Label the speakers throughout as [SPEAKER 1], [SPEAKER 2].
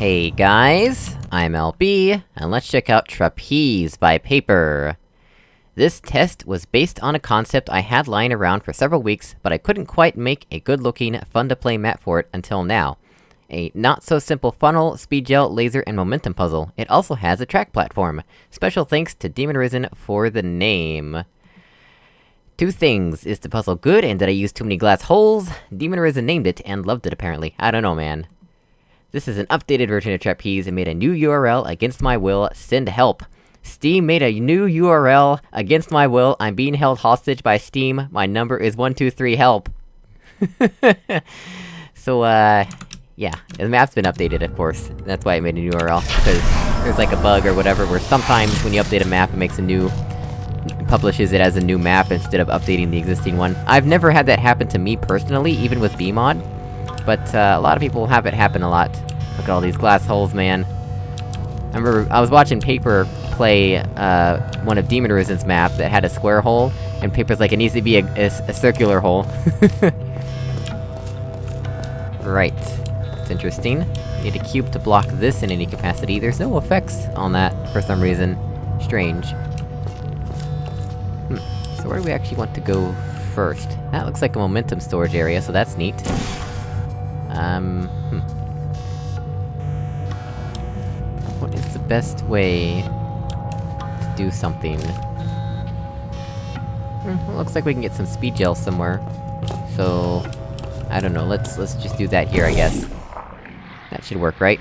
[SPEAKER 1] Hey guys, I'm LB, and let's check out Trapeze by Paper. This test was based on a concept I had lying around for several weeks, but I couldn't quite make a good-looking, fun-to-play map for it until now. A not-so-simple funnel, speed gel, laser, and momentum puzzle. It also has a track platform. Special thanks to Demon Risen for the name. Two things, is the puzzle good, and did I use too many glass holes? Demon Risen named it, and loved it apparently. I don't know, man. This is an updated version of Trapeze and made a new URL against my will, send help. Steam made a new URL against my will, I'm being held hostage by Steam, my number is 123 help. so, uh... Yeah, the map's been updated, of course. That's why I made a new URL, because there's like a bug or whatever, where sometimes when you update a map, it makes a new... publishes it as a new map instead of updating the existing one. I've never had that happen to me personally, even with BEEmod. But, uh, a lot of people have it happen a lot. Look at all these glass holes, man. I remember, I was watching Paper play, uh, one of Demon Risen's map that had a square hole, and Paper's like, it needs to be a, a, a circular hole. right. It's interesting. Need a cube to block this in any capacity. There's no effects on that, for some reason. Strange. Hmm. So where do we actually want to go first? That looks like a momentum storage area, so that's neat. Um, hmm. What is the best way to do something? Hmm, looks like we can get some speed gel somewhere. So... I don't know, let's- let's just do that here, I guess. That should work, right?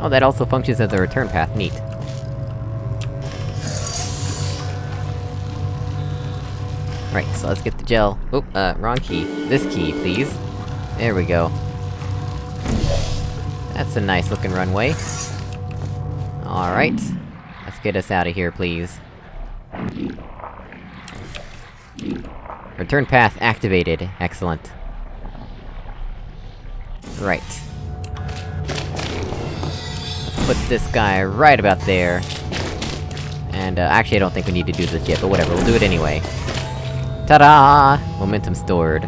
[SPEAKER 1] Oh, that also functions as a return path, neat. Right, so let's get the gel. Oop, uh, wrong key. This key, please. There we go. That's a nice looking runway. Alright. Let's get us out of here, please. Return path activated. Excellent. Right. Put this guy right about there. And, uh, actually I don't think we need to do this yet, but whatever, we'll do it anyway. Ta-da! Momentum stored.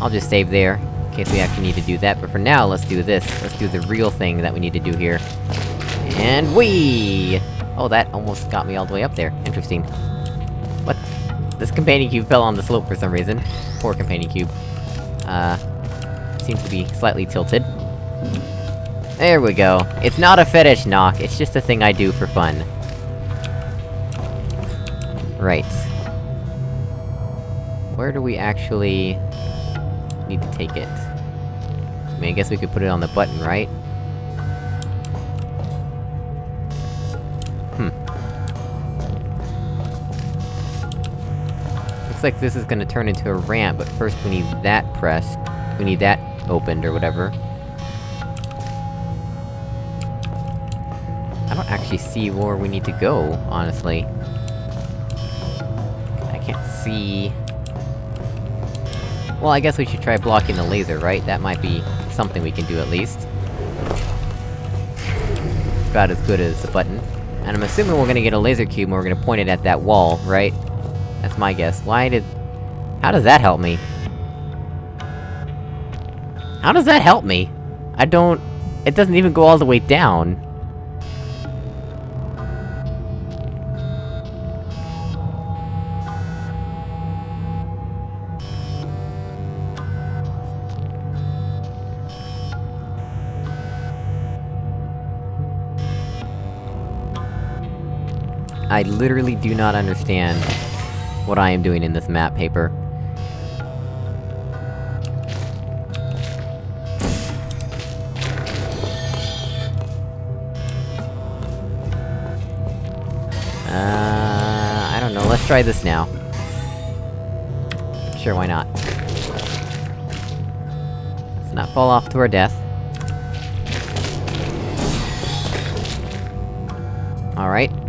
[SPEAKER 1] I'll just save there, in case we actually need to do that, but for now, let's do this. Let's do the real thing that we need to do here. And we. Oh, that almost got me all the way up there. Interesting. What? This companion cube fell on the slope for some reason. Poor companion cube. Uh... Seems to be slightly tilted. There we go. It's not a fetish knock, it's just a thing I do for fun. Right. Where do we actually... need to take it? I mean, I guess we could put it on the button, right? Hmm. Looks like this is gonna turn into a ramp, but first we need that pressed. We need that opened, or whatever. I don't actually see where we need to go, honestly. See... Well, I guess we should try blocking the laser, right? That might be something we can do at least. About as good as a button. And I'm assuming we're gonna get a laser cube and we're gonna point it at that wall, right? That's my guess. Why did... How does that help me? How does that help me? I don't... It doesn't even go all the way down. I literally do not understand what I am doing in this map paper. Uh, I don't know, let's try this now. Sure, why not? Let's not fall off to our death. Alright.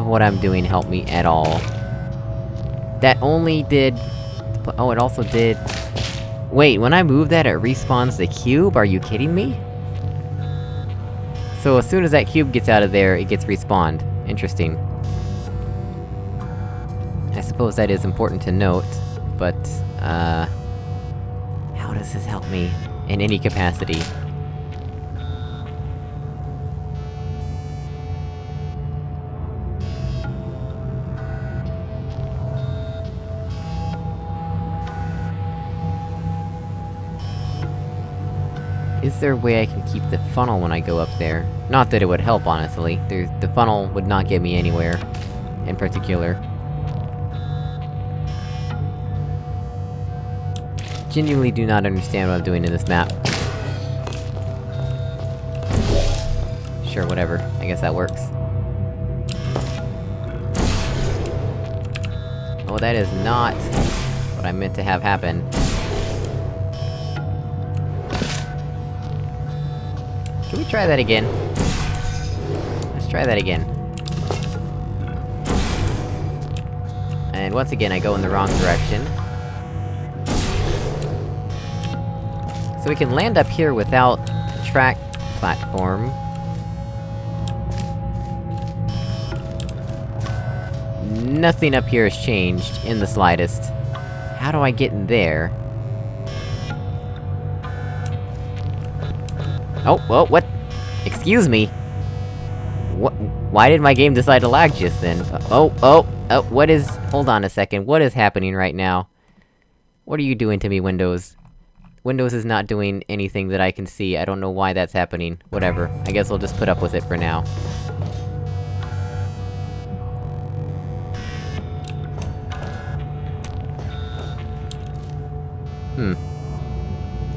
[SPEAKER 1] Of what I'm doing help me at all? That only did... Oh, it also did... Wait, when I move that, it respawns the cube? Are you kidding me? So as soon as that cube gets out of there, it gets respawned. Interesting. I suppose that is important to note, but, uh... How does this help me? In any capacity? Is there a way I can keep the funnel when I go up there? Not that it would help, honestly. There's- the funnel would not get me anywhere. In particular. Genuinely do not understand what I'm doing in this map. Sure, whatever. I guess that works. Oh, that is not... what I meant to have happen. We try that again? Let's try that again. And once again, I go in the wrong direction. So we can land up here without the track platform. Nothing up here has changed, in the slightest. How do I get in there? Oh, well, what? Excuse me? What- why did my game decide to lag just then? Oh, oh, oh, what is- hold on a second, what is happening right now? What are you doing to me, Windows? Windows is not doing anything that I can see, I don't know why that's happening. Whatever, I guess I'll just put up with it for now. Hmm.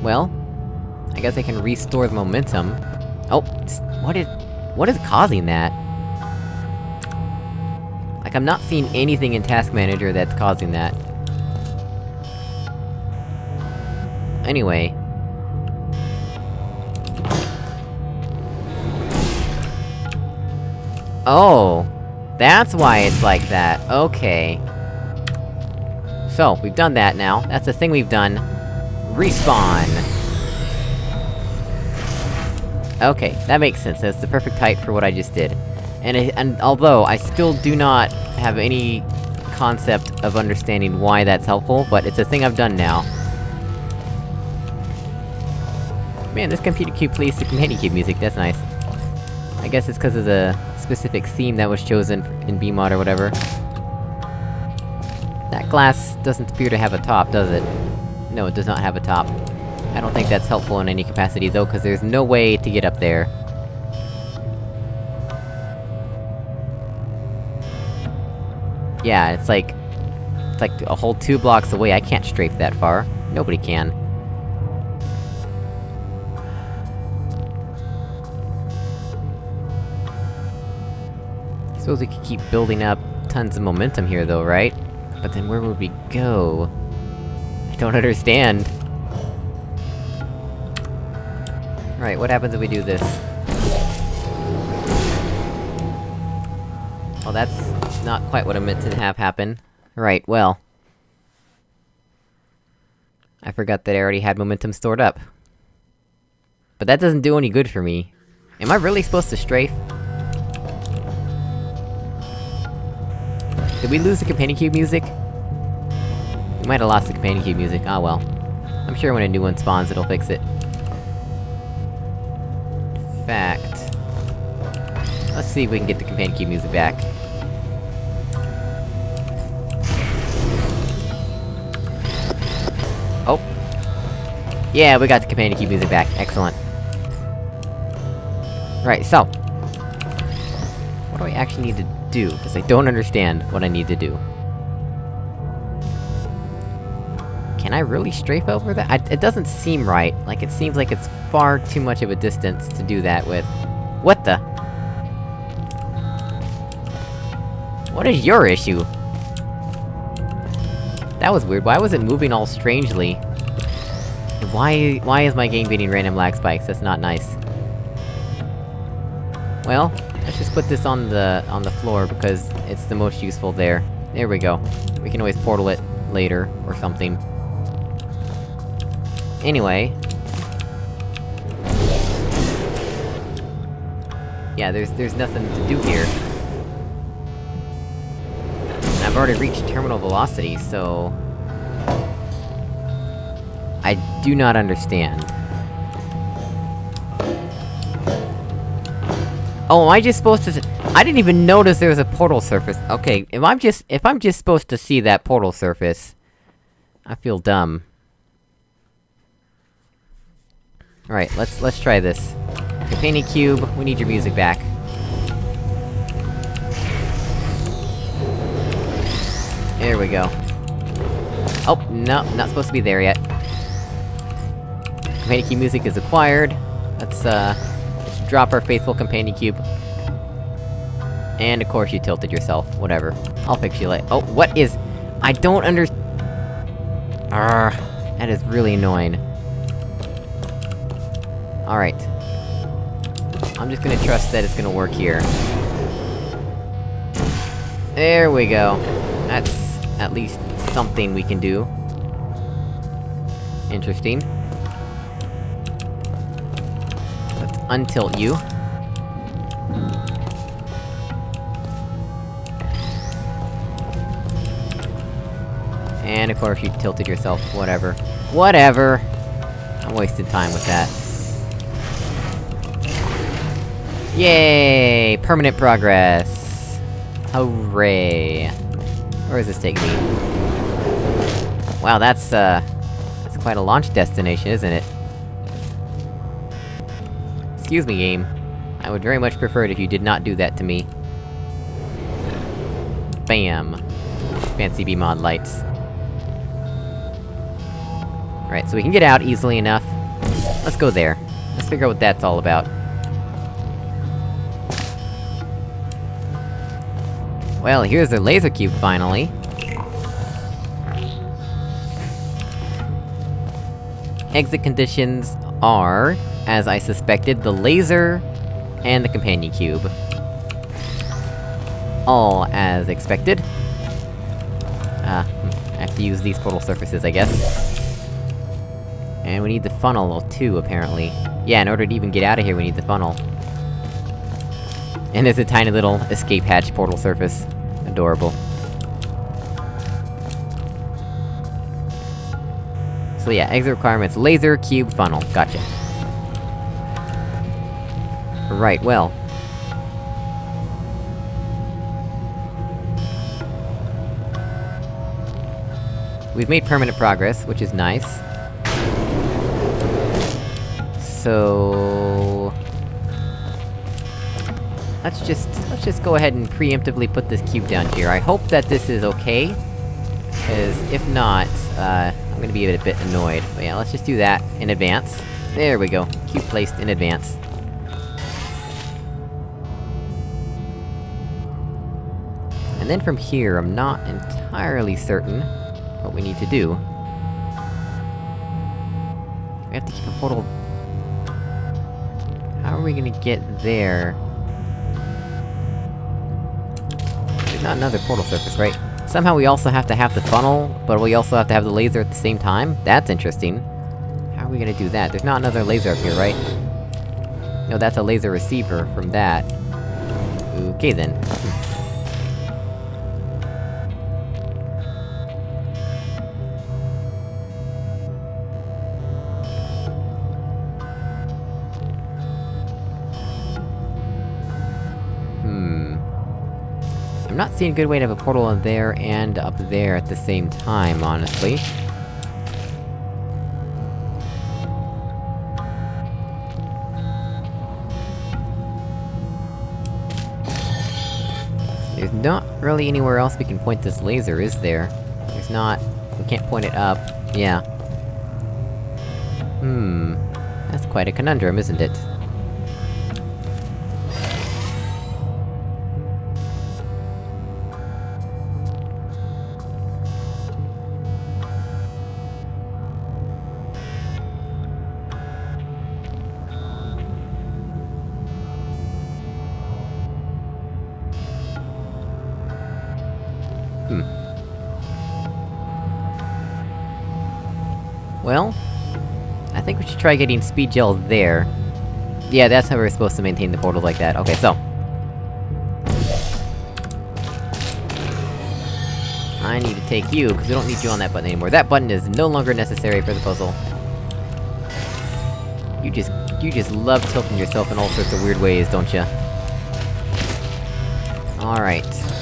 [SPEAKER 1] Well, I guess I can restore the momentum. Oh, what is- what is causing that? Like, I'm not seeing anything in Task Manager that's causing that. Anyway... Oh! That's why it's like that, okay. So, we've done that now, that's the thing we've done. Respawn! Okay, that makes sense, that's the perfect height for what I just did. And, it, and although, I still do not have any concept of understanding why that's helpful, but it's a thing I've done now. Man, this computer cube plays the Companion Cube music, that's nice. I guess it's cause of the specific theme that was chosen in BEEmod or whatever. That glass doesn't appear to have a top, does it? No, it does not have a top. I don't think that's helpful in any capacity though, cause there's no way to get up there. Yeah, it's like... It's like a whole two blocks away, I can't strafe that far. Nobody can. Suppose we could keep building up tons of momentum here though, right? But then where would we go? I don't understand. Right, what happens if we do this? Well, that's not quite what I meant to have happen. Right, well... I forgot that I already had momentum stored up. But that doesn't do any good for me. Am I really supposed to strafe? Did we lose the Companion Cube music? We might have lost the Companion Cube music, ah well. I'm sure when a new one spawns, it'll fix it. Fact... Let's see if we can get the Companion Cube music back. Oh. Yeah, we got the Companion Cube music back, excellent. Right, so... What do I actually need to do? Because I don't understand what I need to do. Can I really strafe over that? I, it doesn't seem right. Like, it seems like it's far too much of a distance to do that with. What the? What is your issue? That was weird, why was it moving all strangely? Why- why is my game beating random lag spikes? That's not nice. Well, let's just put this on the- on the floor, because it's the most useful there. There we go. We can always portal it later, or something. Anyway... Yeah, there's- there's nothing to do here. And I've already reached terminal velocity, so... I do not understand. Oh, am I just supposed to- I didn't even notice there was a portal surface. Okay, if I'm just- if I'm just supposed to see that portal surface... I feel dumb. Alright, let's- let's try this. Companion Cube, we need your music back. There we go. Oh, no, not supposed to be there yet. Companion Cube music is acquired. Let's, uh... Let's drop our faithful Companion Cube. And of course you tilted yourself, whatever. I'll fix you later. Oh, what is- I don't under- Arrgh, that is really annoying. Alright. I'm just gonna trust that it's gonna work here. There we go. That's at least something we can do. Interesting. Let's untilt you. And of course you tilted yourself, whatever. Whatever! I'm wasting time with that. Yay! Permanent progress! Hooray! Where does this take me? Wow, that's, uh... That's quite a launch destination, isn't it? Excuse me, game. I would very much prefer it if you did not do that to me. Bam! Fancy BEEmod lights. Right, so we can get out easily enough. Let's go there. Let's figure out what that's all about. Well, here's the laser cube, finally. Exit conditions are, as I suspected, the laser and the companion cube. All as expected. Ah, hmm, I have to use these portal surfaces, I guess. And we need the funnel, too, apparently. Yeah, in order to even get out of here, we need the funnel. And there's a tiny little escape hatch portal surface. Adorable. So yeah, exit requirements, laser, cube, funnel. Gotcha. Right, well. We've made permanent progress, which is nice. So... Let's just- let's just go ahead and preemptively put this cube down here. I hope that this is okay. Cause if not, uh, I'm gonna be a bit annoyed. But yeah, let's just do that in advance. There we go. Cube placed in advance. And then from here, I'm not entirely certain what we need to do. We have to keep a portal... How are we gonna get there? Not another portal surface, right? Somehow we also have to have the funnel, but we also have to have the laser at the same time? That's interesting. How are we gonna do that? There's not another laser up here, right? No, that's a laser receiver from that. Okay then. Hmm. Seeing a good way to have a portal in there and up there at the same time, honestly. There's not really anywhere else we can point this laser, is there? There's not... we can't point it up. Yeah. Hmm... That's quite a conundrum, isn't it? Well... I think we should try getting speed gel there. Yeah, that's how we're supposed to maintain the portal like that. Okay, so... I need to take you, because we don't need you on that button anymore. That button is no longer necessary for the puzzle. You just- you just love tilting yourself in all sorts of weird ways, don't you? Alright.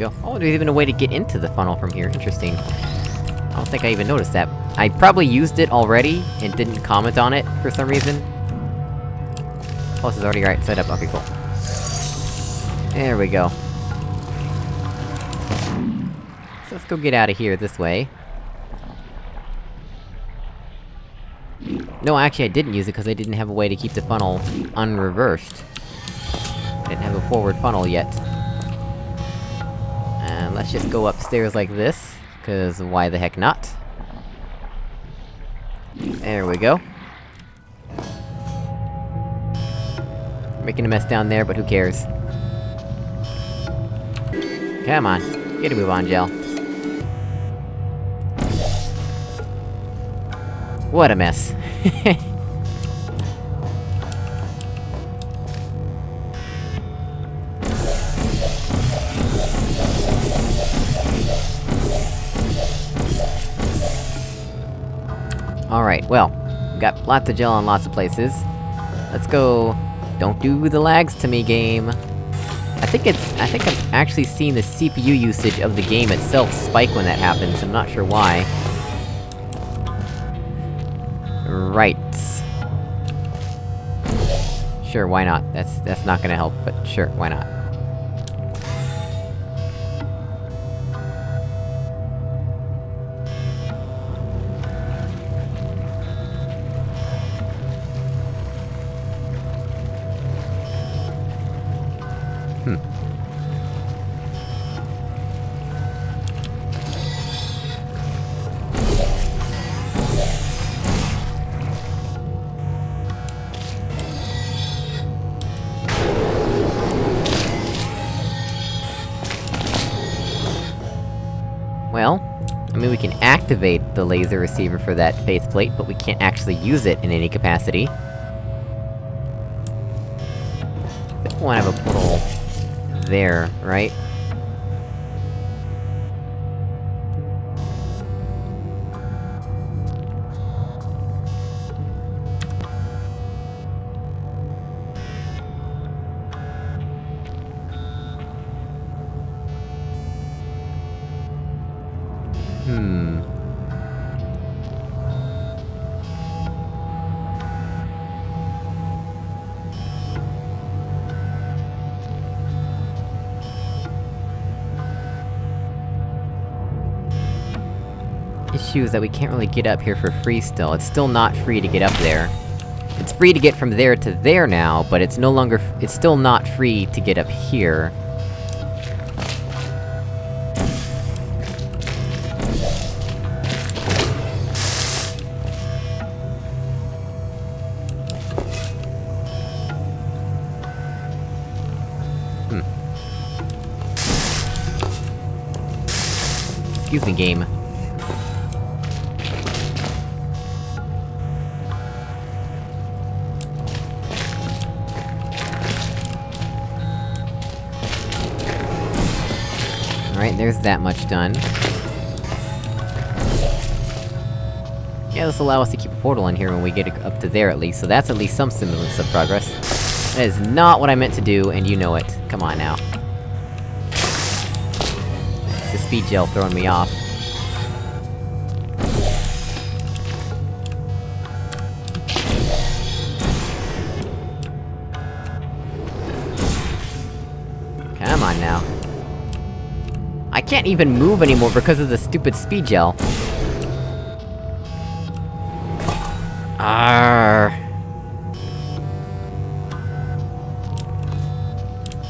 [SPEAKER 1] Go. Oh, there's even a way to get into the funnel from here, interesting. I don't think I even noticed that. I probably used it already, and didn't comment on it, for some reason. Oh, Plus it's already right set up, okay, cool. There we go. So let's go get out of here this way. No, actually I didn't use it because I didn't have a way to keep the funnel unreversed. I didn't have a forward funnel yet. Just go upstairs like this, cause why the heck not? There we go. Making a mess down there, but who cares? Come on, get a move on, Gel. What a mess. well, got lots of gel in lots of places. Let's go... Don't do the lags to me, game. I think it's- I think I'm actually seeing the CPU usage of the game itself spike when that happens, I'm not sure why. Right. Sure, why not? That's- that's not gonna help, but sure, why not? Activate the laser receiver for that faceplate, but we can't actually use it in any capacity. I we wanna have a portal... there, right? Is that we can't really get up here for free still, it's still not free to get up there. It's free to get from there to there now, but it's no longer it's still not free to get up here. Hmm. Excuse me, game. There's that much done. Yeah, this will allow us to keep a portal in here when we get up to there at least, so that's at least some semblance of progress. That is not what I meant to do, and you know it. Come on now. It's the speed gel throwing me off. Can't even move anymore because of the stupid speed gel. Arr.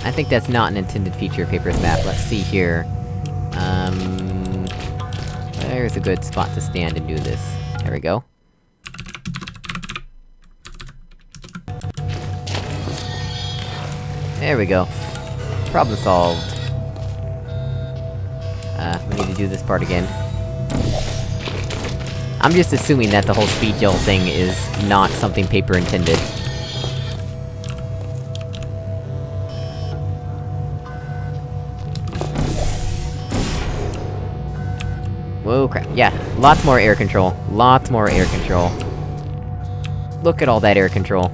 [SPEAKER 1] I think that's not an intended feature of Paper's map, let's see here. Um... There's a good spot to stand and do this. There we go. There we go. Problem solved. Do this part again. I'm just assuming that the whole speed gel thing is not something Paper intended. Whoa, crap. Yeah, lots more air control. Lots more air control. Look at all that air control.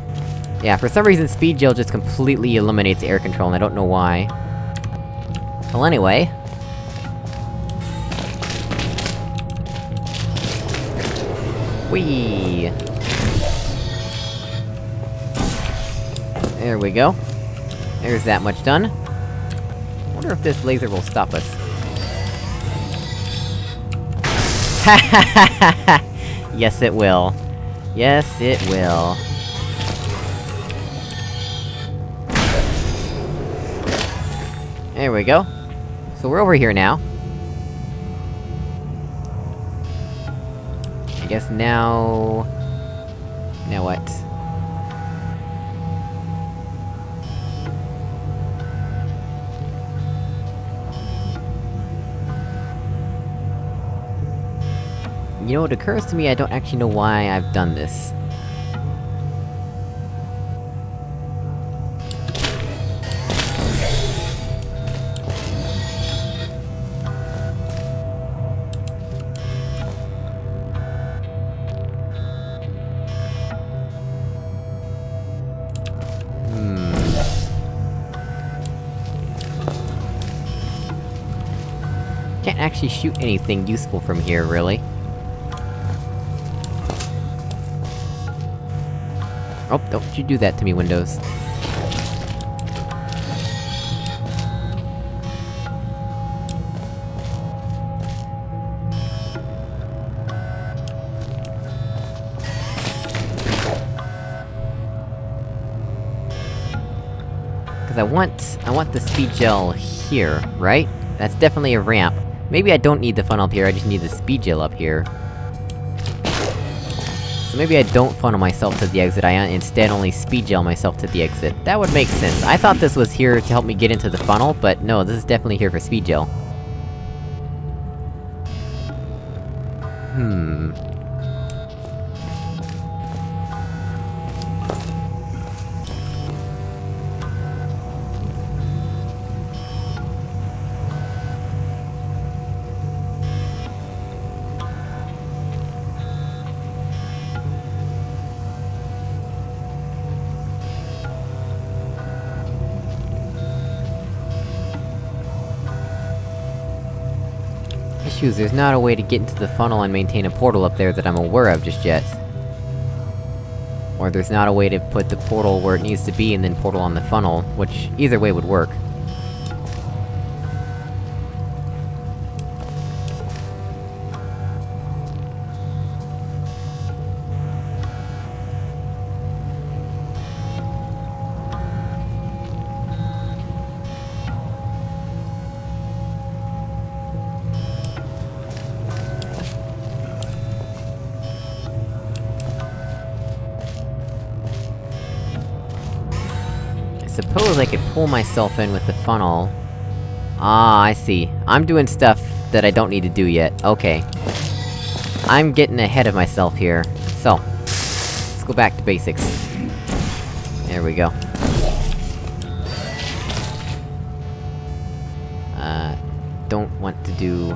[SPEAKER 1] Yeah, for some reason speed gel just completely eliminates air control, and I don't know why. Well anyway... Whee! There we go. There's that much done. wonder if this laser will stop us. Ha yes it will. Yes, it will. There we go. So we're over here now. I guess now... Now what? You know, it occurs to me I don't actually know why I've done this. Actually shoot anything useful from here, really. Oh, don't you do that to me, Windows. I want... I want the speed gel here, right? That's definitely a ramp. Maybe I don't need the funnel up here, I just need the speed gel up here. So maybe I don't funnel myself to the exit, I instead only speed gel myself to the exit. That would make sense. I thought this was here to help me get into the funnel, but no, this is definitely here for speed gel. Issues, there's not a way to get into the funnel and maintain a portal up there that I'm aware of just yet. Or there's not a way to put the portal where it needs to be and then portal on the funnel, which either way would work. Suppose I could pull myself in with the funnel. Ah, I see. I'm doing stuff that I don't need to do yet. Okay. I'm getting ahead of myself here. So, let's go back to basics. There we go. Uh, don't want to do...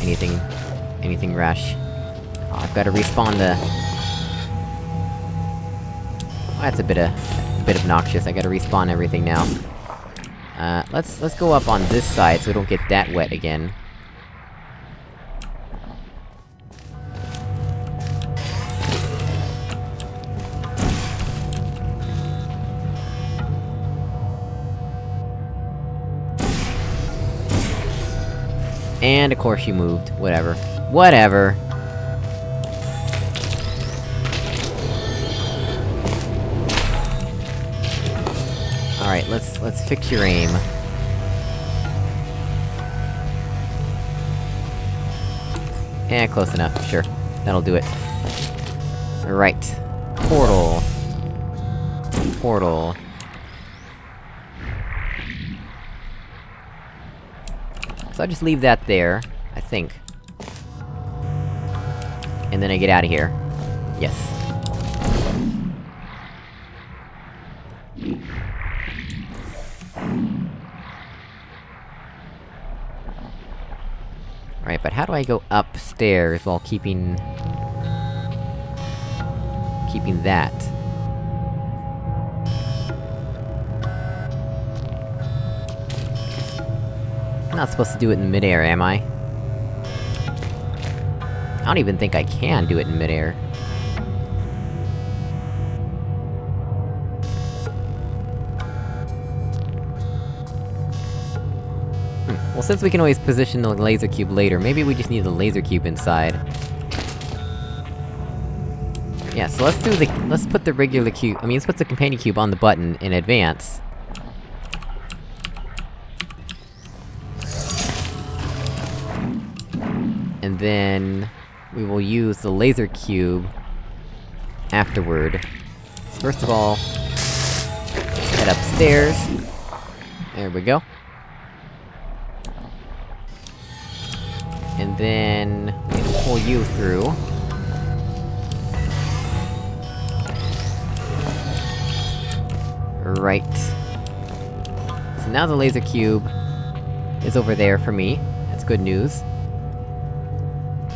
[SPEAKER 1] anything... anything rash. Oh, I've gotta respawn the... Oh, that's a bit of bit obnoxious, I gotta respawn everything now. Uh, let's- let's go up on this side so we don't get that wet again. And of course you moved. Whatever. Whatever. let's- let's fix your aim. Yeah, close enough, sure. That'll do it. Right. Portal. Portal. So I just leave that there, I think. And then I get out of here. Yes. How do I go upstairs while keeping... keeping that? I'm not supposed to do it in midair, am I? I don't even think I can do it in midair. Well, since we can always position the laser cube later, maybe we just need the laser cube inside. Yeah, so let's do the- let's put the regular cube- I mean, let's put the companion cube on the button in advance. And then... we will use the laser cube... afterward. First of all... head upstairs. There we go. Then... pull you through. Right. So now the laser cube... is over there for me. That's good news.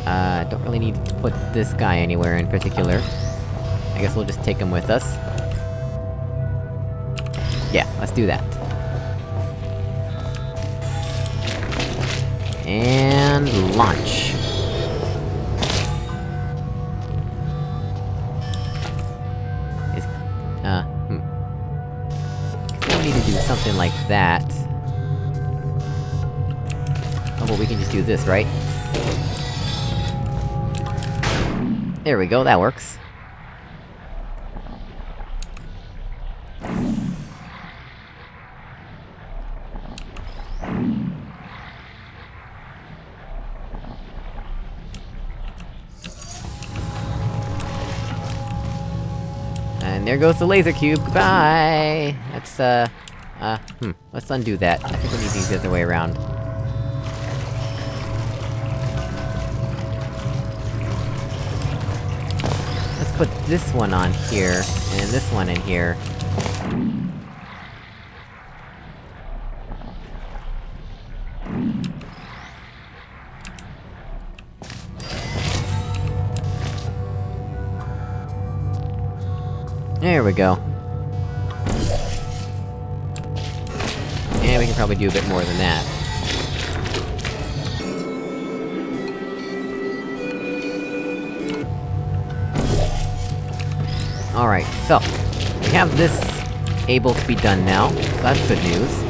[SPEAKER 1] Uh, don't really need to put this guy anywhere in particular. I guess we'll just take him with us. Yeah, let's do that. And... launch! Is... uh, hmm. We need to do something like that. Oh, well we can just do this, right? There we go, that works. There goes the laser cube, goodbye! That's, uh... Uh, hmm, let's undo that. I think we need these the other way around. Let's put this one on here, and this one in here. There we go. And we can probably do a bit more than that. Alright, so... We have this able to be done now, so that's good news.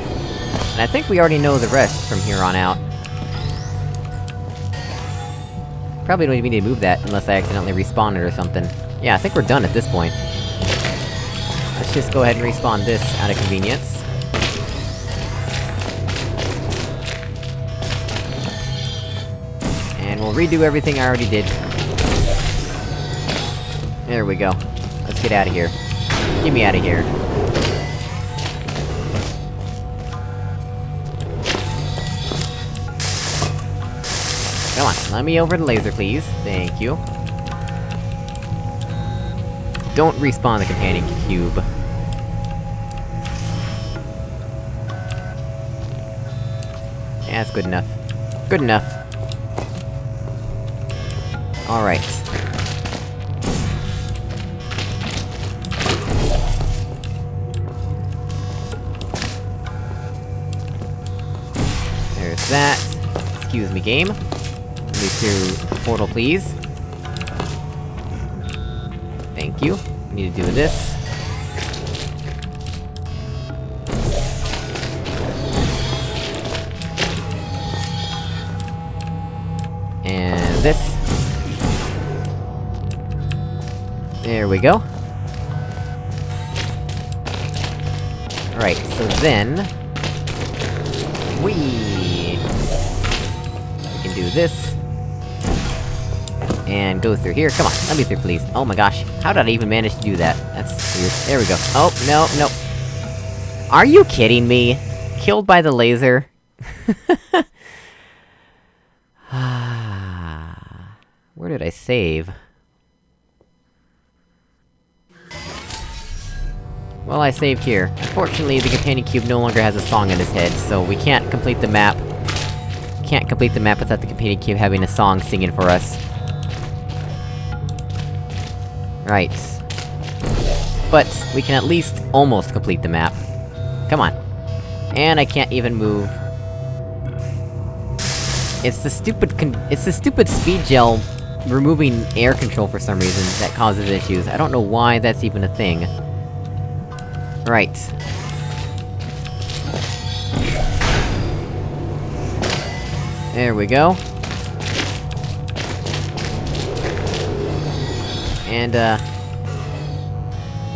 [SPEAKER 1] And I think we already know the rest from here on out. Probably don't even need to move that, unless I accidentally respawn it or something. Yeah, I think we're done at this point. Just go ahead and respawn this out of convenience. And we'll redo everything I already did. There we go. Let's get out of here. Get me out of here. Come on, let me over the laser, please. Thank you. Don't respawn the companion cube. Good enough. Good enough. Alright. There's that. Excuse me, game. Through the portal, please. Thank you. Need to do this. This. There we go. Right, so then... We We can do this. And go through here, come on, let me through please. Oh my gosh, how did I even manage to do that? That's weird. There we go. Oh, no, no. Are you kidding me? Killed by the laser? did I save? Well, I saved here. Unfortunately, the companion cube no longer has a song in his head, so we can't complete the map. Can't complete the map without the companion cube having a song singing for us. Right. But, we can at least almost complete the map. Come on. And I can't even move. It's the stupid it's the stupid speed gel removing air control for some reason that causes issues. I don't know why that's even a thing. Right. There we go. And, uh...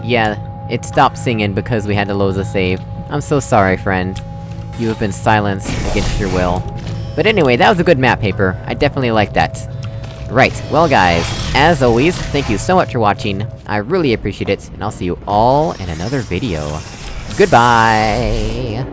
[SPEAKER 1] Yeah, it stopped singing because we had to lose a save. I'm so sorry, friend. You have been silenced against your will. But anyway, that was a good map paper. I definitely like that. Right, well guys, as always, thank you so much for watching, I really appreciate it, and I'll see you all in another video. Goodbye!